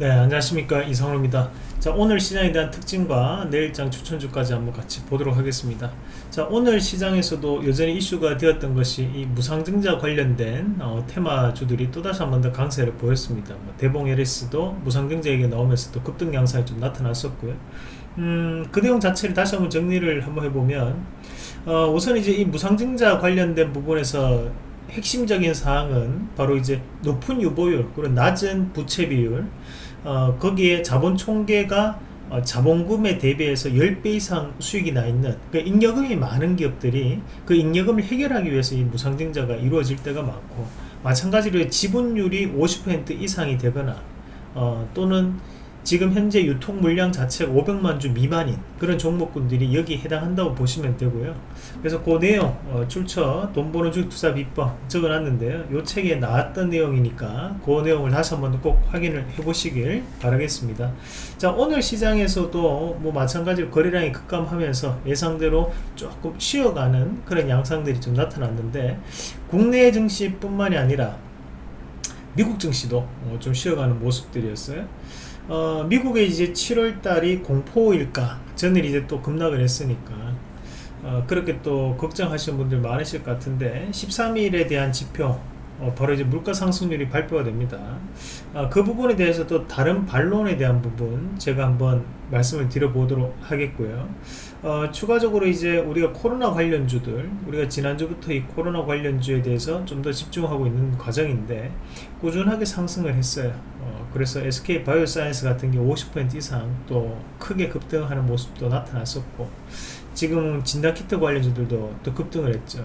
네 안녕하십니까. 이성호입니다. 자 오늘 시장에 대한 특징과 내일장 추천주까지 한번 같이 보도록 하겠습니다. 자 오늘 시장에서도 여전히 이슈가 되었던 것이 이 무상증자 관련된 어, 테마주들이 또다시 한 번 더 강세를 보였습니다. 뭐 대봉 LS도 무상증자 얘기 나오면서 도 급등 양상이 좀 나타났었고요. 음, 그 내용 자체를 다시 한번 정리를 한번 해보면 어, 우선 이제 이 무상증자 관련된 부분에서 핵심적인 사항은 바로 이제 높은 유보율 그리고 낮은 부채 비율 어, 거기에 자본 총계가 어, 자본금에 대비해서 10배 이상 수익이 나 있는 그 잉여금이 많은 기업들이 그 잉여금을 해결하기 위해서 이 무상증자가 이루어질 때가 많고 마찬가지로 지분율이 50% 이상이 되거나 어, 또는 지금 현재 유통 물량 자체가 500만 주 미만인 그런 종목군들이 여기 해당한다고 보시면 되고요. 그래서 그 내용 어, 출처 돈 버는 주 투자 비법 적어놨는데요. 이 책에 나왔던 내용이니까 그 내용을 다시 한번 꼭 확인을 해 보시길 바라겠습니다. 자 오늘 시장에서도 뭐 마찬가지로 거래량이 급감하면서 예상대로 조금 쉬어가는 그런 양상들이 좀 나타났는데 국내 증시 뿐만이 아니라 미국 증시도 어, 좀 쉬어가는 모습들이었어요 어, 미국의 이제 7월 달이 공포일까 전일 이제 또 급락을 했으니까 어, 그렇게 또 걱정하시는 분들 많으실 것 같은데 13일에 대한 지표 어, 바로 이제 물가 상승률이 발표가 됩니다. 어, 그 부분에 대해서 또 다른 반론에 대한 부분 제가 한번 말씀을 드려보도록 하겠고요. 어, 추가적으로 이제 우리가 코로나 관련주들 우리가 지난주부터 이 코로나 관련주에 대해서 좀 더 집중하고 있는 과정인데 꾸준하게 상승을 했어요. 어, 그래서 SK 바이오사이언스 같은 게 50% 이상 또 크게 급등하는 모습도 나타났었고 지금 진단키트 관련주들도 또 급등을 했죠.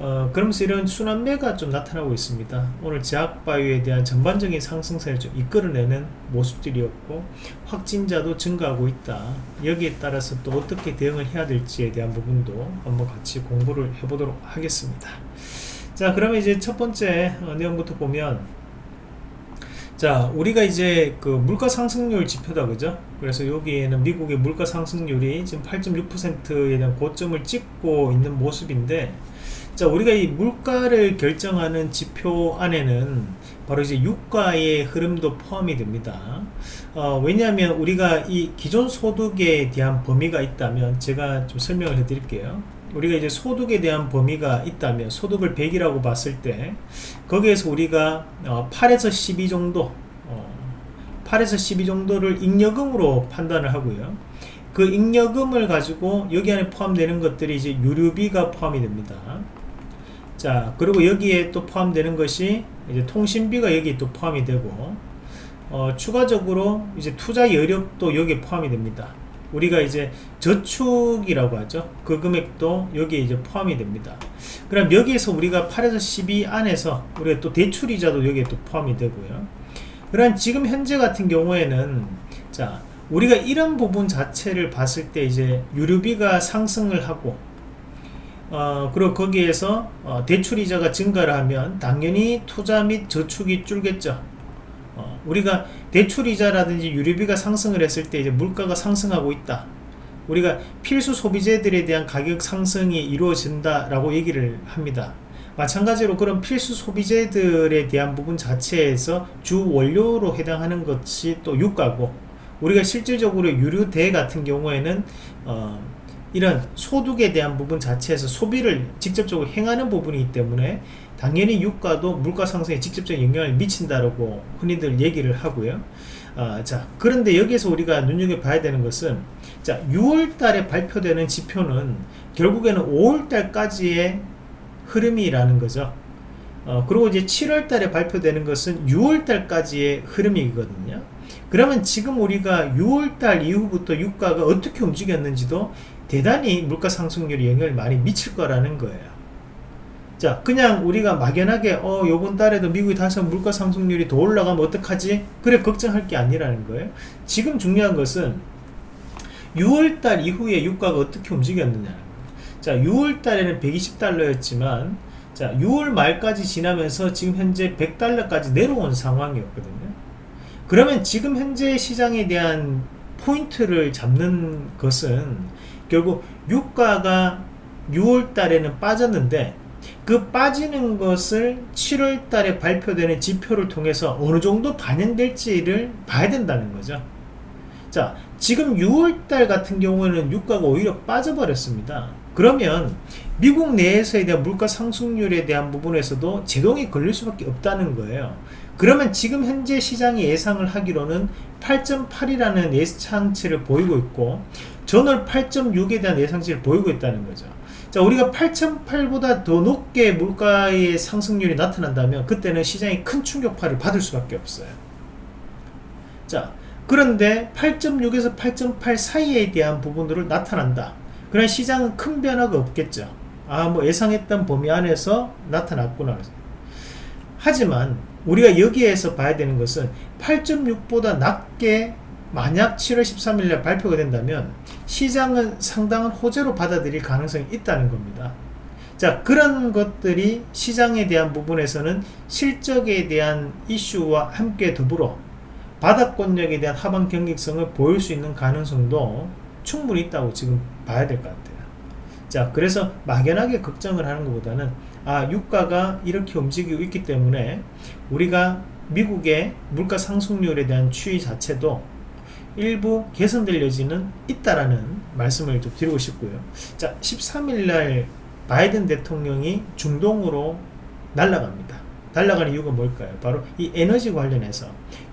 어, 그러면서 이런 순환매가 좀 나타나고 있습니다. 오늘 제약바이오에 대한 전반적인 상승세를 좀 이끌어내는 모습들이었고 확진자도 증가하고 있다. 여기에 따라서 또 어떻게 대응을 해야 될지에 대한 부분도 한번 같이 공부를 해보도록 하겠습니다. 자 그러면 이제 첫 번째 어, 내용부터 보면 자 우리가 이제 그 물가 상승률 지표다 그죠? 그래서 여기에는 미국의 물가 상승률이 지금 8.6%에 대한 고점을 찍고 있는 모습인데 자 우리가 이 물가를 결정하는 지표 안에는 바로 이제 유가의 흐름도 포함이 됩니다. 어, 왜냐하면 우리가 이 기존 소득에 대한 범위가 있다면 제가 좀 설명을 해 드릴게요 우리가 이제 소득에 대한 범위가 있다면 소득을 100이라고 봤을 때 거기에서 우리가 어, 8에서 12 정도 어, 8에서 12 정도를 잉여금으로 판단을 하고요. 그 잉여금을 가지고 여기 안에 포함되는 것들이 이제 유류비가 포함이 됩니다. 자 그리고 여기에 또 포함되는 것이 이제 통신비가 여기 또 포함이 되고 어, 추가적으로 이제 투자 여력도 여기에 포함이 됩니다 우리가 이제 저축이라고 하죠. 그 금액도 여기에 이제 포함이 됩니다. 그럼 여기에서 우리가 8에서 12 안에서 우리가 또 대출이자도 여기에 또 포함이 되고요. 그럼 지금 현재 같은 경우에는 자 우리가 이런 부분 자체를 봤을 때 이제 유류비가 상승을 하고 어, 그리고 거기에서 어, 대출이자가 증가를 하면 당연히 투자 및 저축이 줄겠죠. 어, 우리가 대출이자라든지 유류비가 상승을 했을 때 이제 물가가 상승하고 있다. 우리가 필수 소비재들에 대한 가격 상승이 이루어진다 라고 얘기를 합니다. 마찬가지로 그런 필수 소비재들에 대한 부분 자체에서 주 원료로 해당하는 것이 또 유가고 우리가 실질적으로 유류대 같은 경우에는 어, 이런 소득에 대한 부분 자체에서 소비를 직접적으로 행하는 부분이기 때문에 당연히 유가도 물가 상승에 직접적인 영향을 미친다라고 흔히들 얘기를 하고요. 아, 자 그런데 여기서 우리가 눈여겨봐야 되는 것은 자 6월달에 발표되는 지표는 결국에는 5월달까지의 흐름이라는 거죠. 어, 그리고 이제 7월달에 발표되는 것은 6월달까지의 흐름이거든요. 그러면 지금 우리가 6월달 이후부터 유가가 어떻게 움직였는지도 대단히 물가 상승률이 영향을 많이 미칠 거라는 거예요. 자 그냥 우리가 막연하게 어 요번 달에도 미국이 다시 물가 상승률이 더 올라가면 어떡하지? 그래 걱정할 게 아니라는 거예요. 지금 중요한 것은 6월 달 이후에 유가가 어떻게 움직였느냐 자 6월 달에는 120달러였지만 자 6월 말까지 지나면서 지금 현재 100달러까지 내려온 상황이었거든요 그러면 지금 현재 시장에 대한 포인트를 잡는 것은 결국 유가가 6월 달에는 빠졌는데 그 빠지는 것을 7월 달에 발표되는 지표를 통해서 어느 정도 반영될지를 봐야 된다는 거죠. 자, 지금 6월 달 같은 경우에는 유가가 오히려 빠져버렸습니다. 그러면 미국 내에서에 대한 물가 상승률에 대한 부분에서도 제동이 걸릴 수밖에 없다는 거예요. 그러면 지금 현재 시장이 예상을 하기로는 8.8이라는 예상치를 보이고 있고 전월 8.6에 대한 예상치를 보이고 있다는 거죠. 자, 우리가 8.8보다 더 높게 물가의 상승률이 나타난다면 그때는 시장이 큰 충격파를 받을 수밖에 없어요. 자, 그런데 8.6에서 8.8 사이에 대한 부분들을 나타난다. 그런 시장은 큰 변화가 없겠죠. 아, 뭐 예상했던 범위 안에서 나타났구나. 하지만 우리가 여기에서 봐야 되는 것은 8.6보다 낮게 만약 7월 13일날 발표가 된다면 시장은 상당한 호재로 받아들일 가능성이 있다는 겁니다. 자 그런 것들이 시장에 대한 부분에서는 실적에 대한 이슈와 함께 더불어 바닥권력에 대한 하방 경직성을 보일 수 있는 가능성도 충분히 있다고 지금 봐야 될 것 같아요. 자, 그래서 막연하게 걱정을 하는 것보다는 아, 유가가 이렇게 움직이고 있기 때문에 우리가 미국의 물가 상승률에 대한 추이 자체도 일부 개선될 여지는 있다라는 말씀을 좀 드리고 싶고요. 자, 13일 날 바이든 대통령이 중동으로 날아갑니다. 날아가는 이유가 뭘까요? 바로 이 에너지 관련해서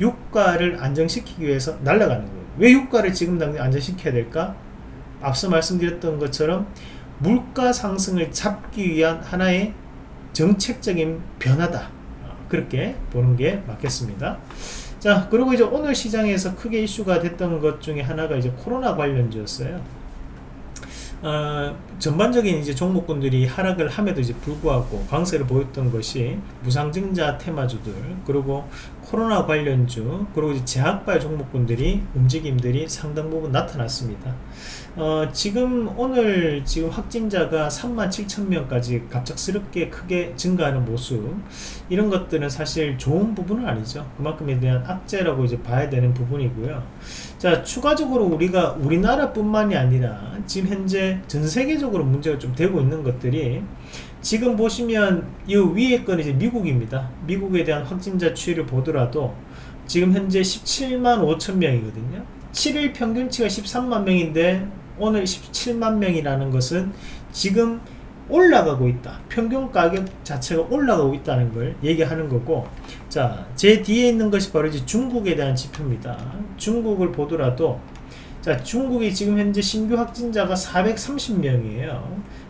유가를 안정시키기 위해서 날아가는 거예요. 왜 유가를 지금 당장 안정시켜야 될까? 앞서 말씀드렸던 것처럼 물가 상승을 잡기 위한 하나의 정책적인 변화다. 그렇게 보는 게 맞겠습니다. 자, 그리고 이제 오늘 시장에서 크게 이슈가 됐던 것 중에 하나가 이제 코로나 관련주였어요. 어, 전반적인 이제 종목군들이 하락을 함에도 이제 불구하고 강세를 보였던 것이 무상증자 테마주들 그리고 코로나 관련주 그리고 이제 제약발 종목군들이 움직임들이 상당 부분 나타났습니다. 어, 지금 오늘 지금 확진자가 3만 7천 명까지 갑작스럽게 크게 증가하는 모습 이런 것들은 사실 좋은 부분은 아니죠. 그만큼에 대한 악재라고 이제 봐야 되는 부분이고요. 자 추가적으로 우리가 우리나라뿐만이 아니라 지금 현재 전 세계적으로 문제가 좀 되고 있는 것들이 지금 보시면 이 위에 건 이제 미국입니다. 미국에 대한 확진자 추이를 보더라도 지금 현재 17만 5천 명이거든요. 7일 평균치가 13만 명인데 오늘 17만 명이라는 것은 지금 올라가고 있다. 평균 가격 자체가 올라가고 있다는 걸 얘기하는 거고 자, 제 뒤에 있는 것이 바로 이제 중국에 대한 지표입니다. 중국을 보더라도 자, 중국이 지금 현재 신규 확진자가 430명이에요.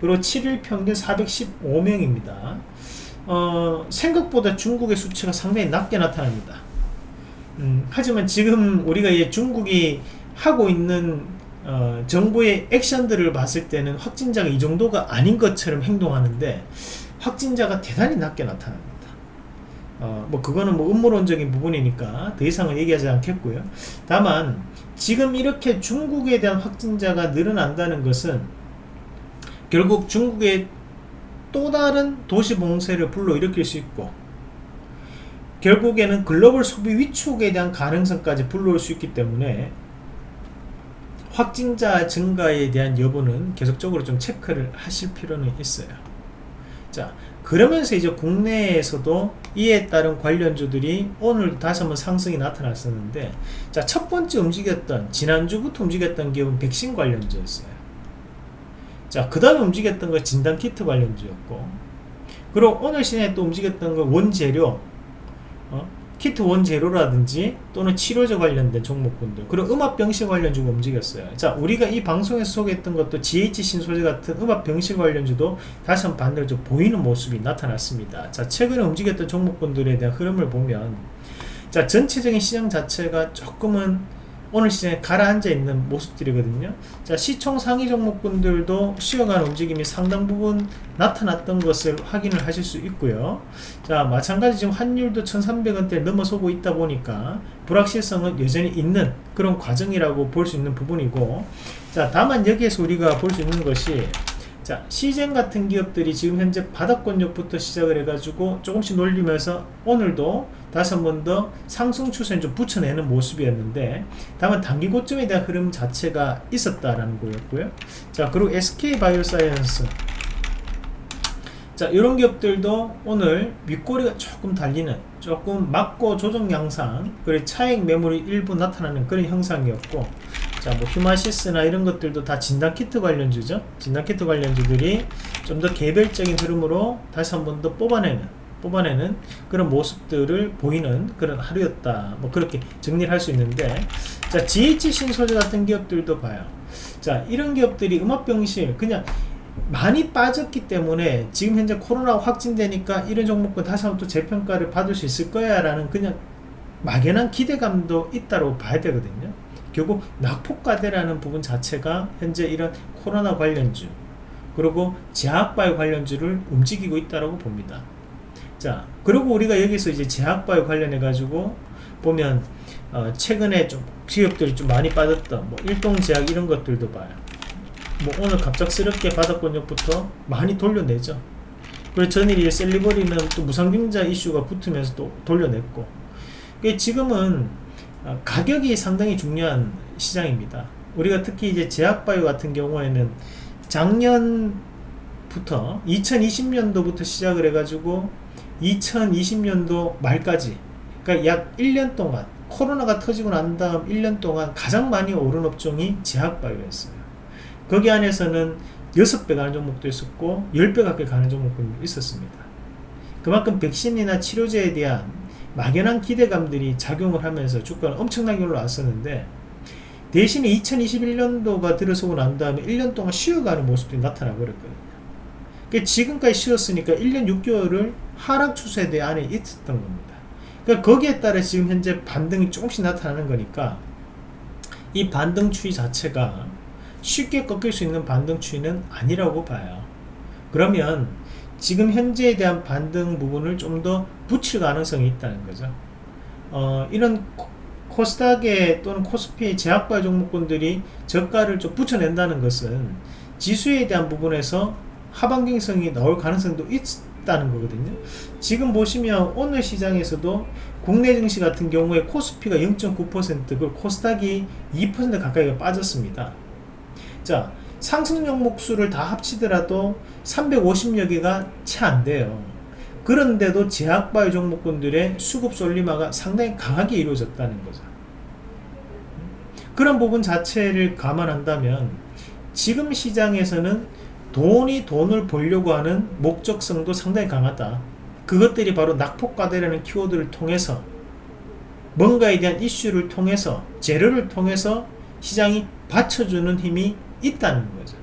그리고 7일 평균 415명입니다. 어, 생각보다 중국의 수치가 상당히 낮게 나타납니다. 음, 하지만 지금 우리가 이제 중국이 하고 있는 어, 정부의 액션들을 봤을 때는 확진자가 이 정도가 아닌 것처럼 행동하는데 확진자가 대단히 낮게 나타납니다. 어, 뭐 그거는 뭐 음모론적인 부분이니까 더 이상은 얘기하지 않겠고요. 다만 지금 이렇게 중국에 대한 확진자가 늘어난다는 것은 결국 중국의 또 다른 도시 봉쇄를 불러일으킬 수 있고 결국에는 글로벌 소비 위축에 대한 가능성까지 불러올 수 있기 때문에 확진자 증가에 대한 여부는 계속적으로 좀 체크를 하실 필요는 있어요. 자, 그러면서 이제 국내에서도 이에 따른 관련주들이 오늘 다시 한번 상승이 나타났었는데, 자, 첫 번째 움직였던, 지난주부터 움직였던 기업은 백신 관련주였어요. 자, 그 다음에 움직였던 건 진단키트 관련주였고, 그리고 오늘 시장에 또 움직였던 건 원재료, 어? 키트 원재료라든지 또는 치료제 관련된 종목군들 그리고 음압병실 관련주가 움직였어요. 자 우리가 이 방송에서 소개했던 것도 GH 신소재 같은 음압병실 관련주도 다시 한번 반대로 좀 보이는 모습이 나타났습니다. 자 최근에 움직였던 종목군들에 대한 흐름을 보면 자 전체적인 시장 자체가 조금은 오늘 시장에 가라앉아 있는 모습들이거든요. 자, 시총 상위 종목군들도 쉬어가는 움직임이 상당 부분 나타났던 것을 확인을 하실 수 있고요. 자, 마찬가지 지금 환율도 1300원대 넘어서고 있다 보니까 불확실성은 여전히 있는 그런 과정이라고 볼 수 있는 부분이고 자, 다만 여기에서 우리가 볼 수 있는 것이 자, 시젠 같은 기업들이 지금 현재 바닥권역부터 시작을 해가지고 조금씩 놀리면서 오늘도 다시 한 번 더 상승 추세를 좀 붙여내는 모습이었는데 다만 단기 고점에 대한 흐름 자체가 있었다라는 거였고요. 자, 그리고 SK 바이오사이언스 자 이런 기업들도 오늘 윗꼬리가 조금 달리는 조금 맞고 조정 양상 그리고 차익 매물이 일부 나타나는 그런 형상이었고 자 뭐 휴마시스나 이런 것들도 다 진단키트 관련주죠. 진단키트 관련주들이 좀 더 개별적인 흐름으로 다시 한 번 더 뽑아내는 뽑아내는 그런 모습들을 보이는 그런 하루였다. 뭐 그렇게 정리를 할 수 있는데 자 GH 신소재 같은 기업들도 봐요. 자 이런 기업들이 음압병실 그냥 많이 빠졌기 때문에 지금 현재 코로나 확진되니까 이런 종목은 다시 한번 또 재평가를 받을 수 있을 거야 라는 그냥 막연한 기대감도 있다고 봐야 되거든요 결국 낙폭과대라는 부분 자체가 현재 이런 코로나 관련주 그리고 제약바이오 관련주를 움직이고 있다고 봅니다. 자 그리고 우리가 여기서 이제 제약바이오 관련해 가지고 보면 어, 최근에 좀 기업들이 좀 많이 빠졌던 뭐 일동제약 이런 것들도 봐요. 뭐 오늘 갑작스럽게 바닥권역부터 많이 돌려내죠. 그리고 전일이 셀리버리는 또 무상증자 이슈가 붙으면서 또 돌려냈고. 지금은 어, 가격이 상당히 중요한 시장입니다. 우리가 특히 이제 제약바이오 같은 경우에는 작년부터 2020년도부터 시작을 해가지고 2020년도 말까지 그러니까 약 1년 동안 코로나가 터지고 난 다음 1년 동안 가장 많이 오른 업종이 제약바이오였어요. 거기 안에서는 6배 가는 종목도 있었고 10배 가까이 가는 종목도 있었습니다. 그만큼 백신이나 치료제에 대한 막연한 기대감들이 작용을 하면서 주가는 엄청나게 올라왔었는데 대신에 2021년도가 들어서고 난 다음에 1년 동안 쉬어가는 모습들이 나타나 버렸거든요. 그러니까 지금까지 쉬었으니까 1년 6개월을 하락 추세대 안에 있었던 겁니다. 그러니까 거기에 따라 지금 현재 반등이 조금씩 나타나는 거니까 이 반등 추이 자체가 쉽게 꺾일 수 있는 반등 추이는 아니라고 봐요. 그러면 지금 현재에 대한 반등 부분을 좀 더 붙일 가능성이 있다는 거죠. 어, 이런 코스닥에 또는 코스피의 제약바 종목군들이 저가를 좀 붙여낸다는 것은 지수에 대한 부분에서 하반경성이 나올 가능성도 있다는 거거든요. 지금 보시면 오늘 시장에서도 국내 증시 같은 경우에 코스피가 0.9% 그리고 코스닥이 2% 가까이가 빠졌습니다. 자 상승 종목 수를 다 합치더라도 350여 개가 채 안 돼요. 그런데도 제약바이오 종목군들의 수급 솔리마가 상당히 강하게 이루어졌다는 거죠. 그런 부분 자체를 감안한다면 지금 시장에서는 돈이 돈을 벌려고 하는 목적성도 상당히 강하다. 그것들이 바로 낙폭과대라는 키워드를 통해서 뭔가에 대한 이슈를 통해서 재료를 통해서 시장이 받쳐주는 힘이 있다는 거죠.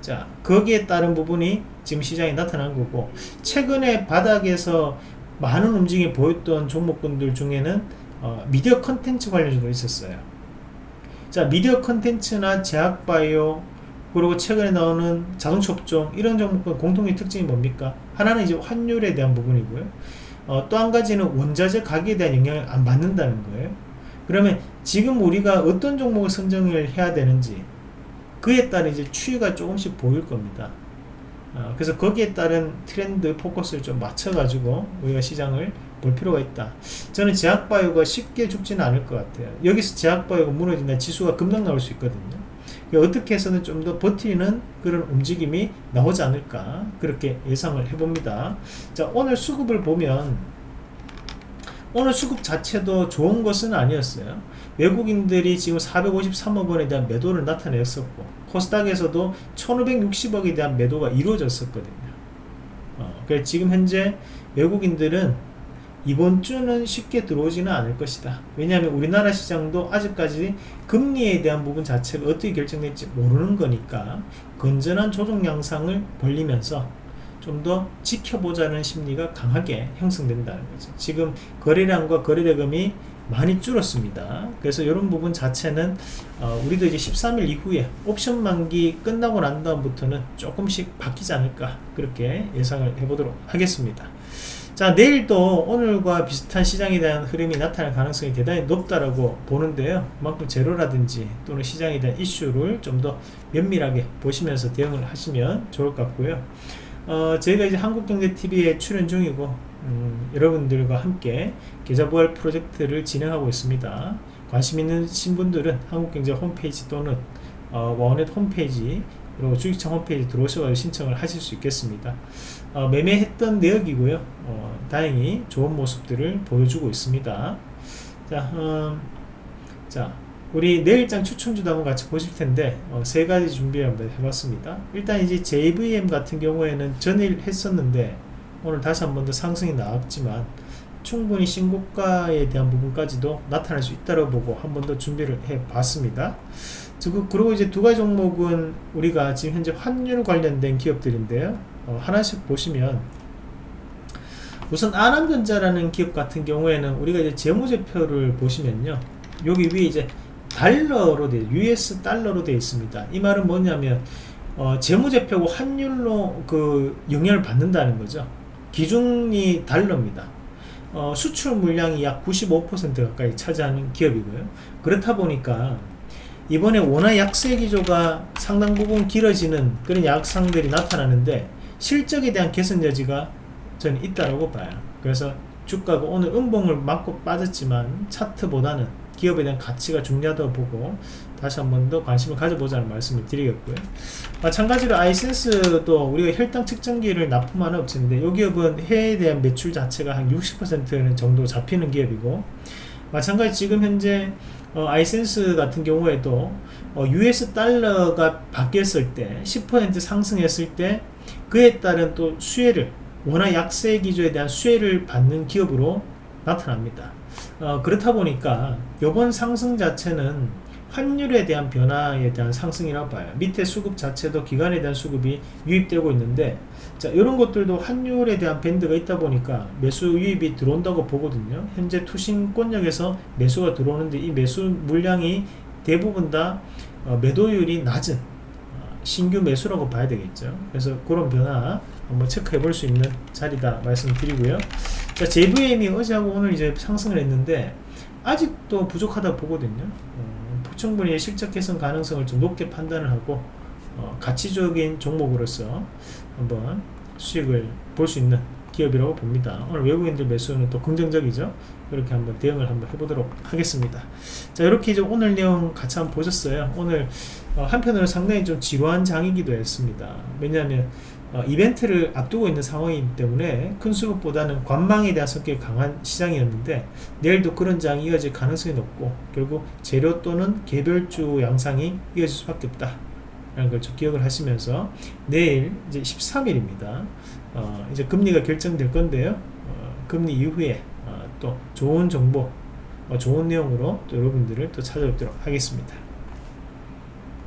자 거기에 따른 부분이 지금 시장에 나타난 거고 최근에 바닥에서 많은 움직임이 보였던 종목군들 중에는 어, 미디어 컨텐츠 관련주도 있었어요. 자 미디어 컨텐츠나 제약바이오 그리고 최근에 나오는 자동차 업종 이런 종목군 공통의 특징이 뭡니까? 하나는 이제 환율에 대한 부분이고요. 어, 또 한 가지는 원자재 가격에 대한 영향을 안 받는다는 거예요. 그러면 지금 우리가 어떤 종목을 선정을 해야 되는지 그에 따른 이제 추이가 조금씩 보일 겁니다. 어, 그래서 거기에 따른 트렌드 포커스를 좀 맞춰가지고 우리가 시장을 볼 필요가 있다. 저는 제약바이오가 쉽게 죽지는 않을 것 같아요. 여기서 제약바이오가 무너진다 지수가 급락 나올 수 있거든요. 어떻게 해서는 좀 더 버티는 그런 움직임이 나오지 않을까 그렇게 예상을 해봅니다. 자 오늘 수급을 보면 오늘 수급 자체도 좋은 것은 아니었어요. 외국인들이 지금 453억 원에 대한 매도를 나타냈었고 코스닥에서도 1560억에 대한 매도가 이루어졌었거든요. 어, 그래서 지금 현재 외국인들은 이번 주는 쉽게 들어오지는 않을 것이다. 왜냐하면 우리나라 시장도 아직까지 금리에 대한 부분 자체가 어떻게 결정될지 모르는 거니까 건전한 조정 양상을 벌리면서 좀더 지켜보자는 심리가 강하게 형성된다는 거죠. 지금 거래량과 거래대금이 많이 줄었습니다. 그래서 이런 부분 자체는 어, 우리도 이제 13일 이후에 옵션 만기 끝나고 난 다음부터는 조금씩 바뀌지 않을까 그렇게 예상을 해보도록 하겠습니다. 자 내일도 오늘과 비슷한 시장에 대한 흐름이 나타날 가능성이 대단히 높다라고 보는데요. 그만큼 제로라든지 또는 시장에 대한 이슈를 좀 더 면밀하게 보시면서 대응을 하시면 좋을 것 같고요. 어, 저희가 이제 한국경제TV에 출연 중이고 음, 여러분들과 함께 계좌부활 프로젝트를 진행하고 있습니다. 관심 있는 신분들은 한국경제 홈페이지 또는 어, 원넷 홈페이지 그리고 주식청 홈페이지 들어오셔서 신청을 하실 수 있겠습니다. 어, 매매했던 내역이고요. 어, 다행히 좋은 모습들을 보여주고 있습니다. 자, 음, 자 우리 내일장 추천주도 한번 같이 보실 텐데 어, 세 가지 준비 한번 해봤습니다. 일단 이제 JVM 같은 경우에는 전일 했었는데 오늘 다시 한 번 더 상승이 나왔지만 충분히 신고가에 대한 부분까지도 나타날 수 있다고 보고 한 번 더 준비를 해 봤습니다. 그리고 이제 두 가지 종목은 우리가 지금 현재 환율 관련된 기업들인데요. 어, 하나씩 보시면 우선 아남전자라는 기업 같은 경우에는 우리가 이제 재무제표를 보시면요. 여기 위에 이제 달러로 돼 US 달러로 되어 있습니다 이 말은 뭐냐면 어, 재무제표고 환율로 그 영향을 받는다는 거죠 기준이 달러입니다. 어, 수출 물량이 약 95% 가까이 차지하는 기업이고요. 그렇다 보니까 이번에 원화 약세 기조가 상당 부분 길어지는 그런 약상들이 나타나는데 실적에 대한 개선 여지가 저는 있다고 봐요. 그래서 주가가 오늘 음봉을 맞고 빠졌지만 차트보다는 기업에 대한 가치가 중요하다고 보고 다시 한 번 더 관심을 가져보자는 말씀을 드리겠고요. 마찬가지로 아이센스도 우리가 혈당 측정기를 납품하는 업체인데 이 기업은 해외에 대한 매출 자체가 한 60%는 정도 잡히는 기업이고 마찬가지 지금 현재 어, 아이센스 같은 경우에도 어, US 달러가 바뀌었을 때 10% 상승했을 때 그에 따른 또 수혜를 원화 약세 기조에 대한 수혜를 받는 기업으로 나타납니다. 어, 그렇다 보니까 이번 상승 자체는 환율에 대한 변화에 대한 상승이라고 봐요. 밑에 수급 자체도 기간에 대한 수급이 유입되고 있는데 자 이런 것들도 환율에 대한 밴드가 있다 보니까 매수 유입이 들어온다고 보거든요. 현재 투신권역에서 매수가 들어오는데 이 매수 물량이 대부분 다 어, 매도율이 낮은 어, 신규 매수라고 봐야 되겠죠. 그래서 그런 변화 한번 체크해 볼 수 있는 자리다 말씀드리고요. 자 JVM이 어제하고 오늘 이제 상승을 했는데 아직도 부족하다 보거든요. 어, 충분히 실적 개선 가능성을 좀 높게 판단을 하고 어, 가치적인 종목으로서 한번 수익을 볼 수 있는 기업이라고 봅니다. 오늘 외국인들 매수는 또 긍정적이죠. 이렇게 한번 대응을 한번 해보도록 하겠습니다. 자 이렇게 이제 오늘 내용 같이 한번 보셨어요. 오늘 어, 한편으로 상당히 좀 지루한 장이기도 했습니다. 왜냐하면 어, 이벤트를 앞두고 있는 상황이기 때문에 큰 수급보다는 관망에 대한 성격이 강한 시장이었는데 내일도 그런 장이 이어질 가능성이 높고 결국 재료 또는 개별주 양상이 이어질 수밖에 없다 라는 걸 좀 기억을 하시면서 내일 이제 13일입니다 어, 이제 금리가 결정될 건데요 어, 금리 이후에 어, 또 좋은 정보 어, 좋은 내용으로 또 여러분들을 또 찾아뵙도록 하겠습니다